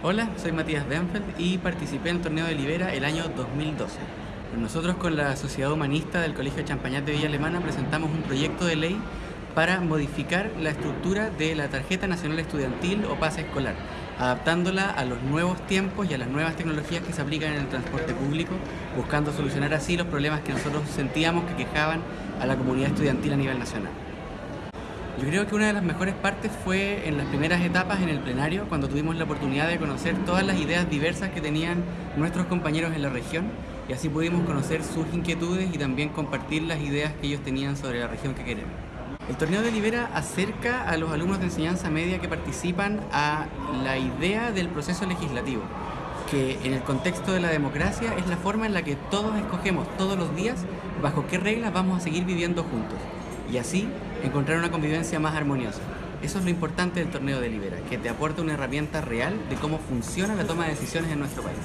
Hola, soy Matías Benfeld y participé en el torneo de Libera el año 2012. Nosotros con la Sociedad Humanista del Colegio Champañat de Villa Alemana presentamos un proyecto de ley para modificar la estructura de la Tarjeta Nacional Estudiantil o pase escolar, adaptándola a los nuevos tiempos y a las nuevas tecnologías que se aplican en el transporte público, buscando solucionar así los problemas que nosotros sentíamos que quejaban a la comunidad estudiantil a nivel nacional. Yo creo que una de las mejores partes fue en las primeras etapas en el plenario, cuando tuvimos la oportunidad de conocer todas las ideas diversas que tenían nuestros compañeros en la región y así pudimos conocer sus inquietudes y también compartir las ideas que ellos tenían sobre la región que queremos. El torneo de Libera acerca a los alumnos de enseñanza media que participan a la idea del proceso legislativo, que en el contexto de la democracia es la forma en la que todos escogemos todos los días bajo qué reglas vamos a seguir viviendo juntos y así encontrar una convivencia más armoniosa. Eso es lo importante del torneo de Libera, que te aporta una herramienta real de cómo funciona la toma de decisiones en nuestro país.